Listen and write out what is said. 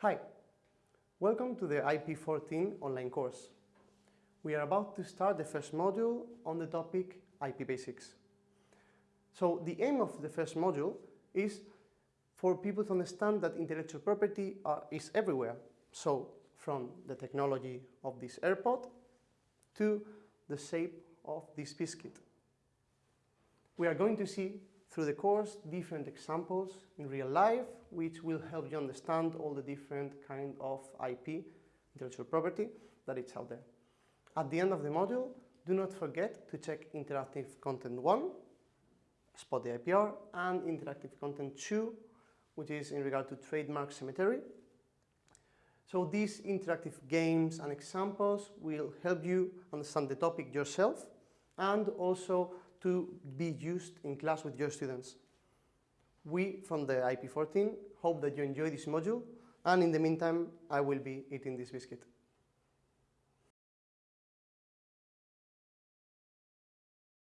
Hi, welcome to the IP14 online course. We are about to start the first module on the topic IP basics. So the aim of the first module is for people to understand that intellectual property uh, is everywhere. So from the technology of this AirPod to the shape of this biscuit. We are going to see through the course different examples in real life which will help you understand all the different kind of IP, intellectual property, that it's out there. At the end of the module, do not forget to check interactive content 1, spot the IPR, and interactive content 2, which is in regard to trademark cemetery. So these interactive games and examples will help you understand the topic yourself and also to be used in class with your students. We, from the IP14, hope that you enjoy this module, and in the meantime, I will be eating this biscuit.